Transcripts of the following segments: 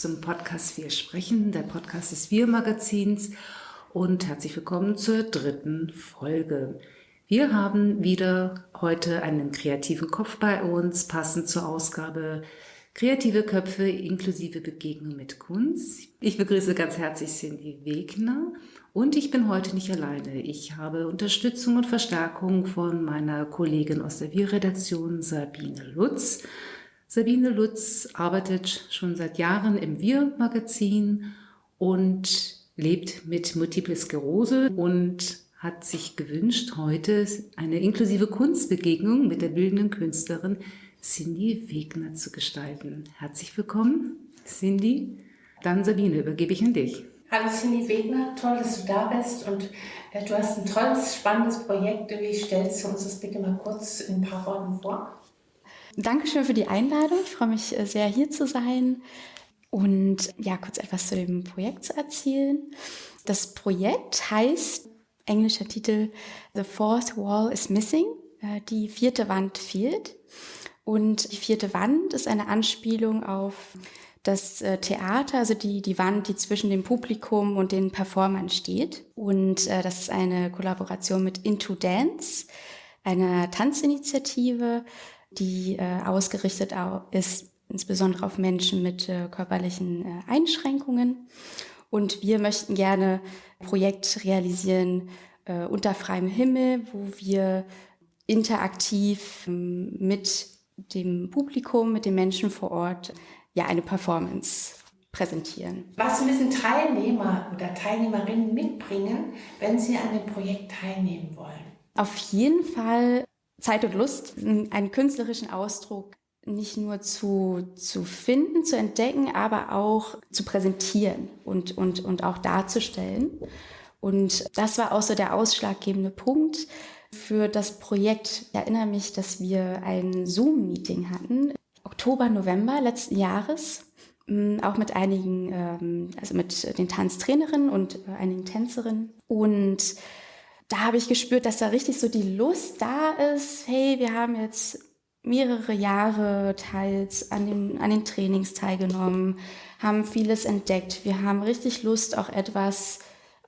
zum Podcast Wir sprechen, der Podcast des Wir Magazins und herzlich willkommen zur dritten Folge. Wir haben wieder heute einen kreativen Kopf bei uns, passend zur Ausgabe Kreative Köpfe inklusive Begegnung mit Kunst. Ich begrüße ganz herzlich Cindy Wegner und ich bin heute nicht alleine. Ich habe Unterstützung und Verstärkung von meiner Kollegin aus der Wir-Redaktion Sabine Lutz. Sabine Lutz arbeitet schon seit Jahren im Wir-Magazin und lebt mit Multiple Sklerose und hat sich gewünscht, heute eine inklusive Kunstbegegnung mit der bildenden Künstlerin Cindy Wegner zu gestalten. Herzlich willkommen, Cindy. Dann Sabine, übergebe ich an dich. Hallo Cindy Wegner, toll, dass du da bist und äh, du hast ein tolles, spannendes Projekt. Wie stellst du uns das bitte mal kurz in ein paar Worten vor? Dankeschön für die Einladung. Ich freue mich äh, sehr, hier zu sein und ja, kurz etwas zu dem Projekt zu erzählen. Das Projekt heißt, englischer Titel, The Fourth Wall is Missing. Äh, die vierte Wand fehlt. Und die vierte Wand ist eine Anspielung auf das äh, Theater, also die, die Wand, die zwischen dem Publikum und den Performern steht. Und äh, das ist eine Kollaboration mit Into Dance, einer Tanzinitiative, die äh, ausgerichtet ist insbesondere auf Menschen mit äh, körperlichen äh, Einschränkungen. Und wir möchten gerne ein Projekt realisieren äh, unter freiem Himmel, wo wir interaktiv ähm, mit dem Publikum, mit den Menschen vor Ort, ja, eine Performance präsentieren. Was müssen Teilnehmer oder Teilnehmerinnen mitbringen, wenn sie an dem Projekt teilnehmen wollen? Auf jeden Fall Zeit und Lust, einen künstlerischen Ausdruck nicht nur zu, zu finden, zu entdecken, aber auch zu präsentieren und, und, und auch darzustellen. Und das war auch so der ausschlaggebende Punkt für das Projekt. Ich erinnere mich, dass wir ein Zoom-Meeting hatten, Oktober, November letzten Jahres, auch mit einigen, ähm, also mit den Tanztrainerinnen und äh, einigen Tänzerinnen. Und da habe ich gespürt, dass da richtig so die Lust da ist. Hey, wir haben jetzt mehrere Jahre teils an den, an den Trainings teilgenommen, haben vieles entdeckt. Wir haben richtig Lust, auch etwas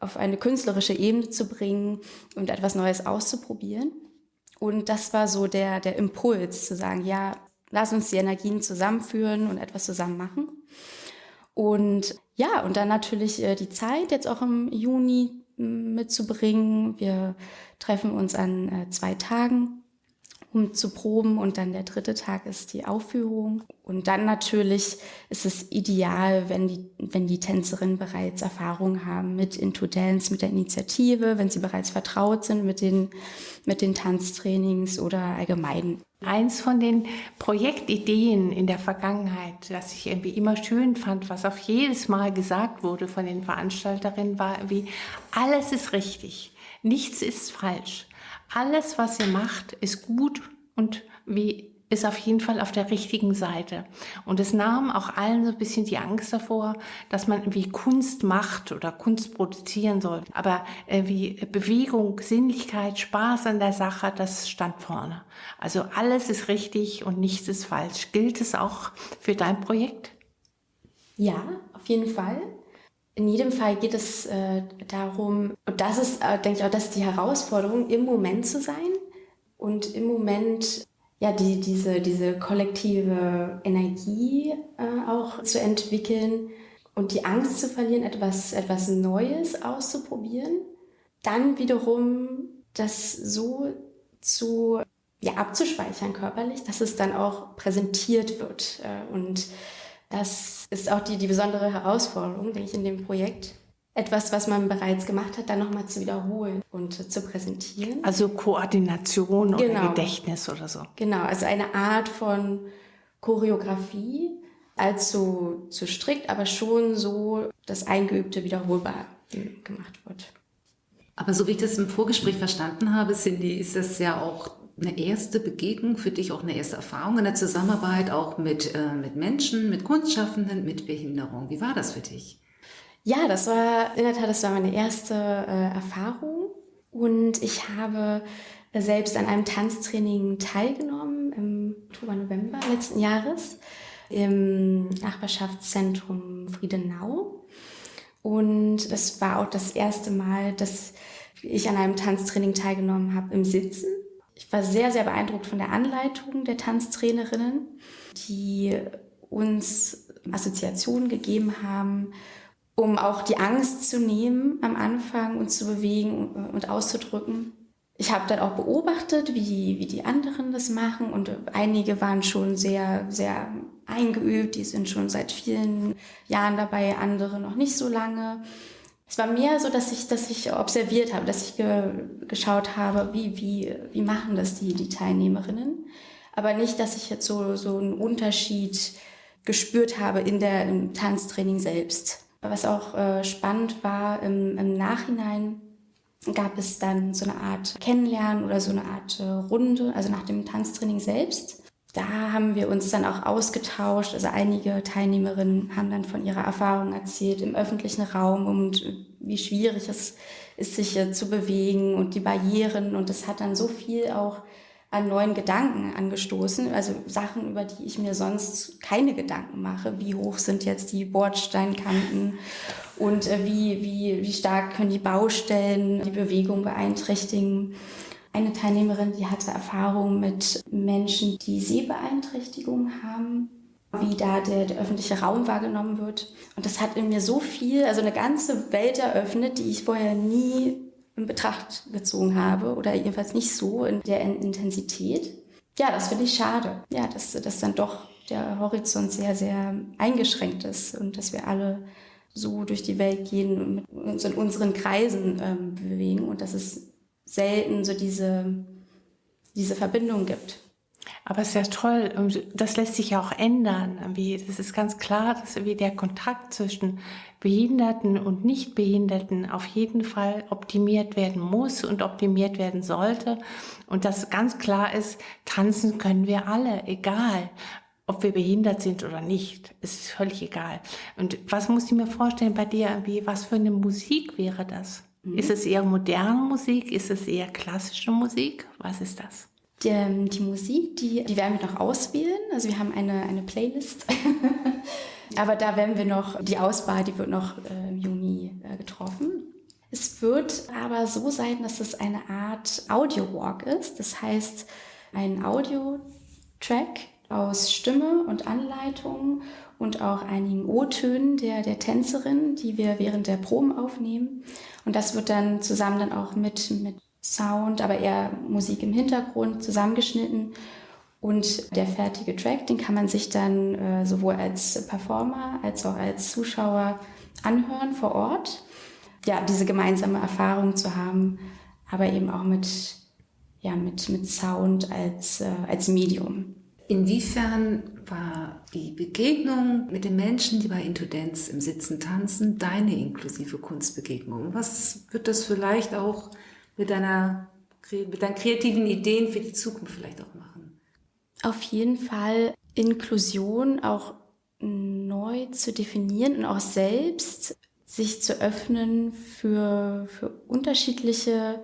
auf eine künstlerische Ebene zu bringen und etwas Neues auszuprobieren. Und das war so der, der Impuls zu sagen, ja, lass uns die Energien zusammenführen und etwas zusammen machen. Und ja, und dann natürlich äh, die Zeit jetzt auch im Juni mitzubringen. Wir treffen uns an äh, zwei Tagen, um zu proben und dann der dritte Tag ist die Aufführung. Und dann natürlich ist es ideal, wenn die, wenn die Tänzerinnen bereits Erfahrung haben mit Into Dance, mit der Initiative, wenn sie bereits vertraut sind mit den, mit den Tanztrainings oder allgemein Eins von den Projektideen in der Vergangenheit, das ich irgendwie immer schön fand, was auf jedes Mal gesagt wurde von den Veranstalterinnen, war wie, alles ist richtig, nichts ist falsch. Alles, was ihr macht, ist gut und wie ist auf jeden Fall auf der richtigen Seite. Und es nahm auch allen so ein bisschen die Angst davor, dass man irgendwie Kunst macht oder Kunst produzieren soll. Aber äh, wie Bewegung, Sinnlichkeit, Spaß an der Sache, das stand vorne. Also alles ist richtig und nichts ist falsch. Gilt es auch für dein Projekt? Ja, auf jeden Fall. In jedem Fall geht es äh, darum, und das ist, äh, denke ich auch, das ist die Herausforderung, im Moment zu sein und im Moment ja, die, diese, diese kollektive Energie äh, auch zu entwickeln und die Angst zu verlieren, etwas, etwas Neues auszuprobieren. Dann wiederum das so zu, ja, abzuspeichern körperlich, dass es dann auch präsentiert wird. Äh, und das ist auch die, die besondere Herausforderung, denke ich, in dem Projekt, etwas, was man bereits gemacht hat, dann nochmal zu wiederholen und zu präsentieren. Also Koordination genau. oder Gedächtnis oder so. Genau, also eine Art von Choreografie, allzu zu strikt, aber schon so, dass Eingeübte wiederholbar gemacht wird. Aber so wie ich das im Vorgespräch verstanden habe, Cindy, ist das ja auch eine erste Begegnung für dich, auch eine erste Erfahrung in der Zusammenarbeit, auch mit, äh, mit Menschen, mit Kunstschaffenden, mit Behinderung. Wie war das für dich? Ja, das war in der Tat, das war meine erste äh, Erfahrung. Und ich habe selbst an einem Tanztraining teilgenommen im Oktober, November letzten Jahres im Nachbarschaftszentrum Friedenau. Und es war auch das erste Mal, dass ich an einem Tanztraining teilgenommen habe im Sitzen. Ich war sehr, sehr beeindruckt von der Anleitung der Tanztrainerinnen, die uns Assoziationen gegeben haben, um auch die Angst zu nehmen am Anfang und zu bewegen und auszudrücken. Ich habe dann auch beobachtet, wie, wie die anderen das machen und einige waren schon sehr, sehr eingeübt, die sind schon seit vielen Jahren dabei, andere noch nicht so lange. Es war mehr so, dass ich, dass ich observiert habe, dass ich ge, geschaut habe, wie, wie, wie machen das die, die Teilnehmerinnen. Aber nicht, dass ich jetzt so, so einen Unterschied gespürt habe in der, im Tanztraining selbst. Was auch äh, spannend war, im, im Nachhinein gab es dann so eine Art Kennenlernen oder so eine Art äh, Runde, also nach dem Tanztraining selbst. Da haben wir uns dann auch ausgetauscht. Also einige Teilnehmerinnen haben dann von ihrer Erfahrung erzählt im öffentlichen Raum und wie schwierig es ist, sich zu bewegen und die Barrieren. Und das hat dann so viel auch an neuen Gedanken angestoßen, also Sachen, über die ich mir sonst keine Gedanken mache. Wie hoch sind jetzt die Bordsteinkanten und äh, wie, wie, wie stark können die Baustellen die Bewegung beeinträchtigen. Eine Teilnehmerin, die hatte Erfahrung mit Menschen, die Sehbeeinträchtigung haben, wie da der, der öffentliche Raum wahrgenommen wird. Und das hat in mir so viel, also eine ganze Welt eröffnet, die ich vorher nie in Betracht gezogen habe oder jedenfalls nicht so in der Intensität. Ja, das finde ich schade. Ja, dass, dass dann doch der Horizont sehr, sehr eingeschränkt ist und dass wir alle so durch die Welt gehen und uns in unseren Kreisen ähm, bewegen und dass es selten so diese, diese Verbindung gibt. Aber es ist ja toll, das lässt sich ja auch ändern. Das ist ganz klar, dass der Kontakt zwischen Behinderten und Nichtbehinderten auf jeden Fall optimiert werden muss und optimiert werden sollte. Und dass ganz klar ist, tanzen können wir alle, egal ob wir behindert sind oder nicht. Es ist völlig egal. Und was muss ich mir vorstellen bei dir? Was für eine Musik wäre das? Mhm. Ist es eher moderne Musik? Ist es eher klassische Musik? Was ist das? Die, ähm, die Musik, die, die werden wir noch auswählen. Also wir haben eine, eine Playlist. Aber da werden wir noch, die Auswahl, die wird noch im Juni äh, getroffen. Es wird aber so sein, dass es eine Art Audio-Walk ist. Das heißt, ein Audio-Track aus Stimme und Anleitung und auch einigen O-Tönen der, der Tänzerin, die wir während der Proben aufnehmen. Und das wird dann zusammen dann auch mit, mit Sound, aber eher Musik im Hintergrund zusammengeschnitten. Und der fertige Track, den kann man sich dann äh, sowohl als Performer als auch als Zuschauer anhören vor Ort. Ja, diese gemeinsame Erfahrung zu haben, aber eben auch mit, ja, mit, mit Sound als, äh, als Medium. Inwiefern war die Begegnung mit den Menschen, die bei Intudenz im Sitzen tanzen, deine inklusive Kunstbegegnung? Was wird das vielleicht auch mit, deiner, mit deinen kreativen Ideen für die Zukunft vielleicht auch machen? Auf jeden Fall Inklusion auch neu zu definieren und auch selbst sich zu öffnen für, für unterschiedliche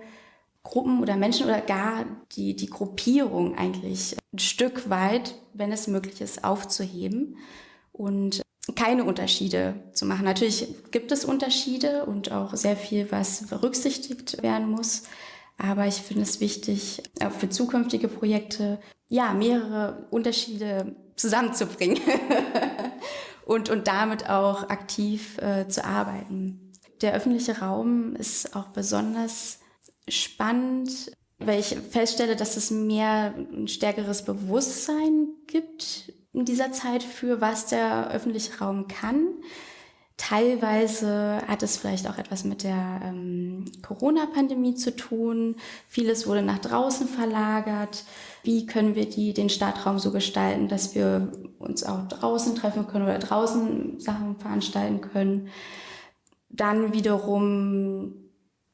Gruppen oder Menschen oder gar die, die Gruppierung eigentlich ein Stück weit, wenn es möglich ist, aufzuheben und keine Unterschiede zu machen. Natürlich gibt es Unterschiede und auch sehr viel, was berücksichtigt werden muss. Aber ich finde es wichtig, auch für zukünftige Projekte, ja, mehrere Unterschiede zusammenzubringen und, und damit auch aktiv äh, zu arbeiten. Der öffentliche Raum ist auch besonders spannend, weil ich feststelle, dass es mehr ein stärkeres Bewusstsein gibt in dieser Zeit für, was der öffentliche Raum kann. Teilweise hat es vielleicht auch etwas mit der ähm, Corona-Pandemie zu tun. Vieles wurde nach draußen verlagert. Wie können wir die, den Stadtraum so gestalten, dass wir uns auch draußen treffen können oder draußen Sachen veranstalten können? Dann wiederum,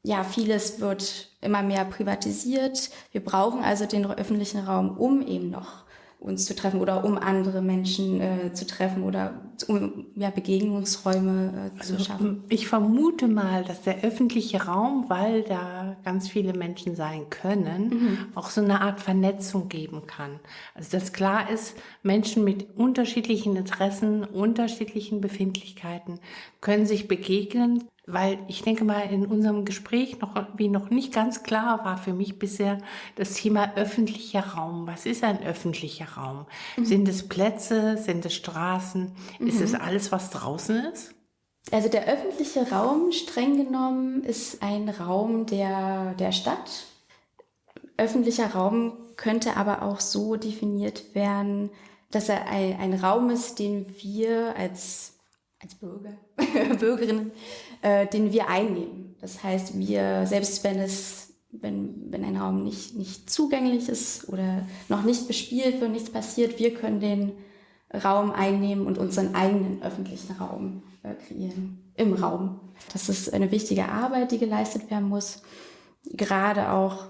ja, vieles wird immer mehr privatisiert. Wir brauchen also den öffentlichen Raum, um eben noch uns zu treffen oder um andere Menschen äh, zu treffen oder um ja, Begegnungsräume äh, zu also, schaffen? Ich vermute mal, dass der öffentliche Raum, weil da ganz viele Menschen sein können, mhm. auch so eine Art Vernetzung geben kann. Also dass klar ist, Menschen mit unterschiedlichen Interessen, unterschiedlichen Befindlichkeiten können sich begegnen, weil ich denke mal, in unserem Gespräch noch, wie noch nicht ganz klar war für mich bisher das Thema öffentlicher Raum. Was ist ein öffentlicher Raum? Mhm. Sind es Plätze? Sind es Straßen? Mhm. Ist es alles, was draußen ist? Also der öffentliche Raum, streng genommen, ist ein Raum der, der Stadt. Öffentlicher Raum könnte aber auch so definiert werden, dass er ein, ein Raum ist, den wir als, als Bürger, Bürgerinnen äh, den wir einnehmen. Das heißt, wir, selbst wenn es, wenn, wenn ein Raum nicht, nicht zugänglich ist oder noch nicht bespielt wird, nichts passiert, wir können den Raum einnehmen und unseren eigenen öffentlichen Raum äh, kreieren im Raum. Das ist eine wichtige Arbeit, die geleistet werden muss. Gerade auch,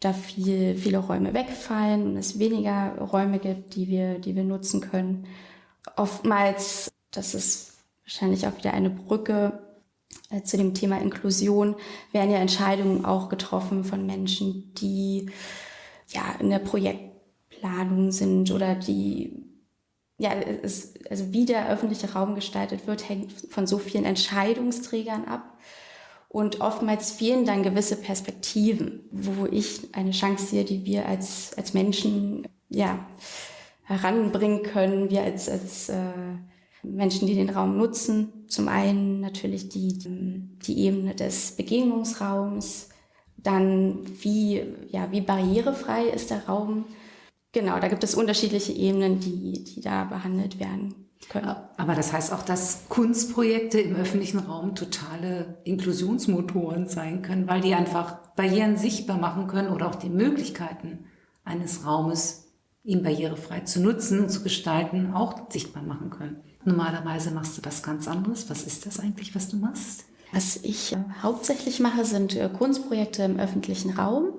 da viel, viele Räume wegfallen und es weniger Räume gibt, die wir, die wir nutzen können. Oftmals, das ist wahrscheinlich auch wieder eine Brücke äh, zu dem Thema Inklusion werden ja Entscheidungen auch getroffen von Menschen, die ja in der Projektplanung sind oder die ja, es, also wie der öffentliche Raum gestaltet wird, hängt von so vielen Entscheidungsträgern ab. Und oftmals fehlen dann gewisse Perspektiven, wo ich eine Chance sehe, die wir als, als Menschen ja, heranbringen können, wir als, als äh, Menschen, die den Raum nutzen. Zum einen natürlich die, die Ebene des Begegnungsraums, dann wie, ja, wie barrierefrei ist der Raum. Genau, da gibt es unterschiedliche Ebenen, die, die da behandelt werden können. Aber das heißt auch, dass Kunstprojekte im öffentlichen Raum totale Inklusionsmotoren sein können, weil die einfach Barrieren sichtbar machen können oder auch die Möglichkeiten eines Raumes, ihn barrierefrei zu nutzen und zu gestalten, auch sichtbar machen können. Normalerweise machst du was ganz anderes. Was ist das eigentlich, was du machst? Was ich äh, hauptsächlich mache, sind äh, Kunstprojekte im öffentlichen Raum.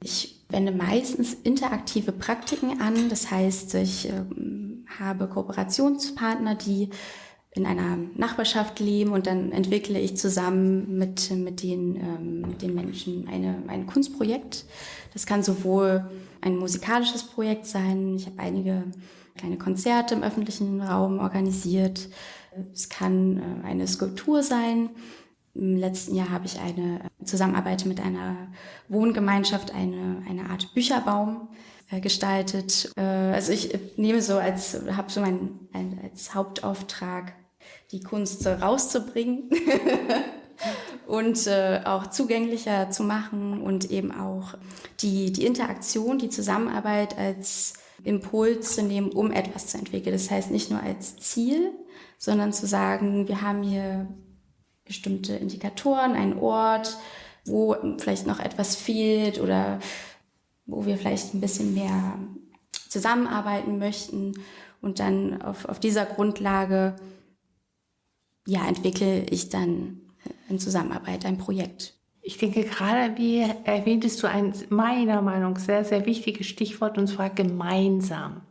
Ich wende meistens interaktive Praktiken an. Das heißt, ich äh, habe Kooperationspartner, die in einer Nachbarschaft leben und dann entwickle ich zusammen mit, mit, den, ähm, mit den Menschen eine, ein Kunstprojekt. Das kann sowohl ein musikalisches Projekt sein. Ich habe einige kleine Konzerte im öffentlichen Raum organisiert. Es kann äh, eine Skulptur sein. Im letzten Jahr habe ich eine Zusammenarbeit mit einer Wohngemeinschaft, eine, eine Art Bücherbaum äh, gestaltet. Äh, also ich nehme so als, habe so mein, ein, als Hauptauftrag, die Kunst rauszubringen und äh, auch zugänglicher zu machen und eben auch die, die Interaktion, die Zusammenarbeit als Impuls zu nehmen, um etwas zu entwickeln. Das heißt nicht nur als Ziel, sondern zu sagen, wir haben hier bestimmte Indikatoren, einen Ort, wo vielleicht noch etwas fehlt oder wo wir vielleicht ein bisschen mehr zusammenarbeiten möchten und dann auf, auf dieser Grundlage ja, entwickle ich dann in Zusammenarbeit ein Projekt. Ich denke, gerade wie erwähntest du ein meiner Meinung sehr, sehr wichtiges Stichwort, und zwar gemeinsam.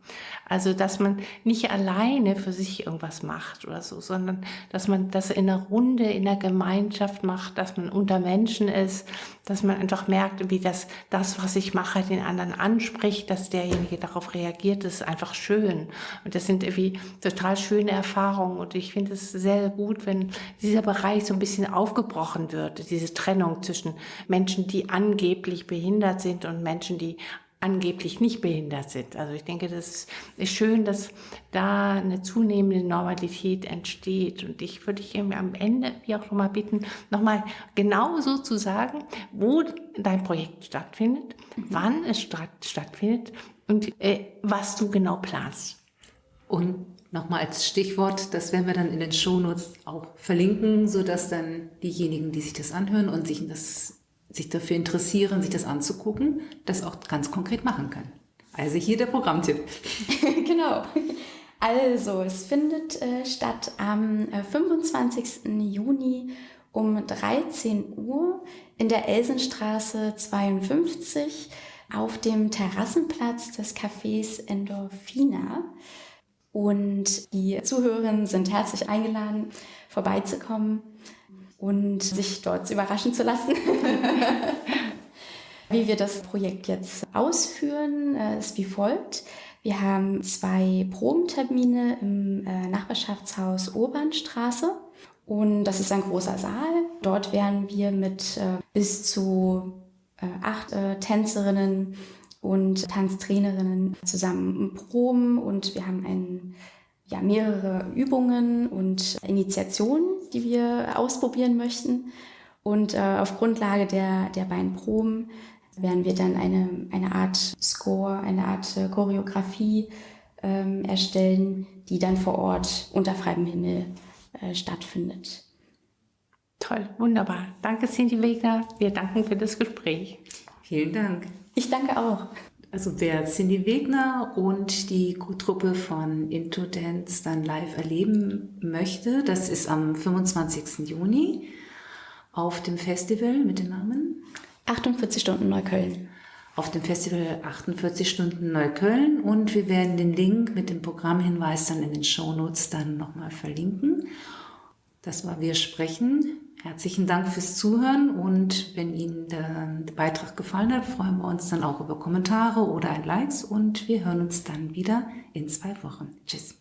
Also, dass man nicht alleine für sich irgendwas macht oder so, sondern dass man das in einer Runde, in einer Gemeinschaft macht, dass man unter Menschen ist, dass man einfach merkt, wie das, das, was ich mache, den anderen anspricht, dass derjenige darauf reagiert, das ist einfach schön. Und das sind irgendwie total schöne Erfahrungen. Und ich finde es sehr gut, wenn dieser Bereich so ein bisschen aufgebrochen wird, diese Trennung zwischen Menschen, die angeblich behindert sind und Menschen, die angeblich nicht behindert sind. Also ich denke, das ist schön, dass da eine zunehmende Normalität entsteht. Und ich würde dich am Ende, wie auch schon mal bitten, nochmal genau so zu sagen, wo dein Projekt stattfindet, mhm. wann es statt, stattfindet und äh, was du genau planst. Und nochmal als Stichwort, das werden wir dann in den Shownotes auch verlinken, sodass dann diejenigen, die sich das anhören und sich das sich dafür interessieren, sich das anzugucken, das auch ganz konkret machen können. Also hier der Programmtipp. genau. Also, es findet äh, statt am äh, 25. Juni um 13 Uhr in der Elsenstraße 52. auf dem Terrassenplatz des Cafés Endorphina. Und die Zuhörerinnen sind herzlich eingeladen, vorbeizukommen und sich dort überraschen zu lassen. wie wir das Projekt jetzt ausführen, äh, ist wie folgt. Wir haben zwei Probentermine im äh, Nachbarschaftshaus Urbanstraße. Und das ist ein großer Saal. Dort werden wir mit äh, bis zu acht Tänzerinnen und Tanztrainerinnen zusammen proben und wir haben ein, ja, mehrere Übungen und Initiationen, die wir ausprobieren möchten. Und äh, auf Grundlage der, der beiden Proben werden wir dann eine, eine Art Score, eine Art äh, Choreografie ähm, erstellen, die dann vor Ort unter freiem Himmel äh, stattfindet. Toll, wunderbar. Danke, Cindy Wegner. Wir danken für das Gespräch. Vielen Dank. Ich danke auch. Also wer Cindy Wegner und die Truppe von Into Dance dann live erleben möchte, das ist am 25. Juni auf dem Festival mit dem Namen 48 Stunden Neukölln. Auf dem Festival 48 Stunden Neukölln und wir werden den Link mit dem Programmhinweis dann in den Shownotes dann nochmal verlinken. Das war Wir sprechen. Herzlichen Dank fürs Zuhören und wenn Ihnen der Beitrag gefallen hat, freuen wir uns dann auch über Kommentare oder ein Likes und wir hören uns dann wieder in zwei Wochen. Tschüss.